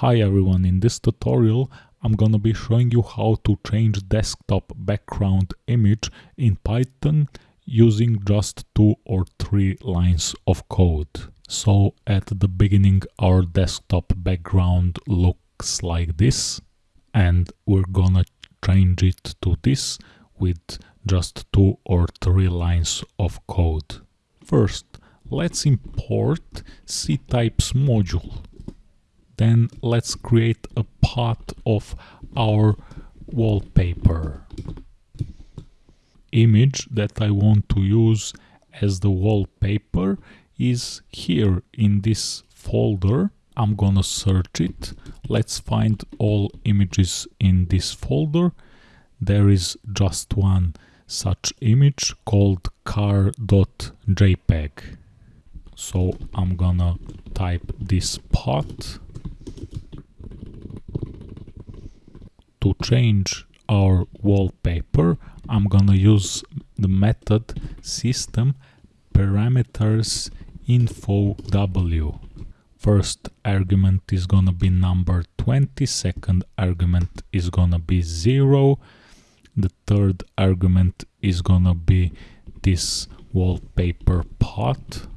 Hi everyone, in this tutorial I'm gonna be showing you how to change desktop background image in Python using just two or three lines of code. So at the beginning our desktop background looks like this and we're gonna change it to this with just two or three lines of code. First, let's import ctypes module then let's create a part of our wallpaper. Image that I want to use as the wallpaper is here in this folder. I'm gonna search it. Let's find all images in this folder. There is just one such image called car.jpg so I'm gonna type this part to change our wallpaper I'm gonna use the method system parameters info w. First argument is gonna be number 20 second argument is gonna be 0 the third argument is gonna be this wallpaper path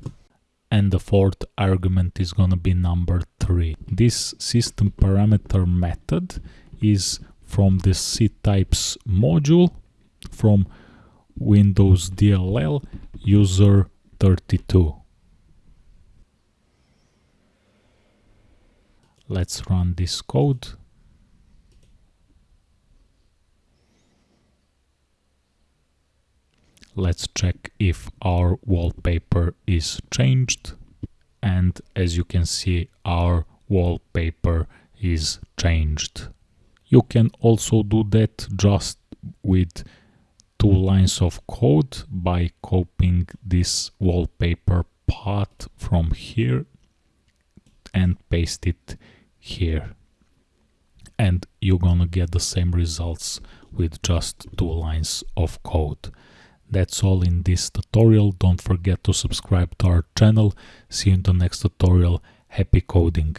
and the fourth argument is gonna be number 3 this system parameter method is from the ctypes module from Windows DLL user 32. Let's run this code. Let's check if our wallpaper is changed and as you can see our wallpaper is changed. You can also do that just with two lines of code by copying this wallpaper part from here and paste it here and you're gonna get the same results with just two lines of code. That's all in this tutorial. Don't forget to subscribe to our channel. See you in the next tutorial. Happy coding!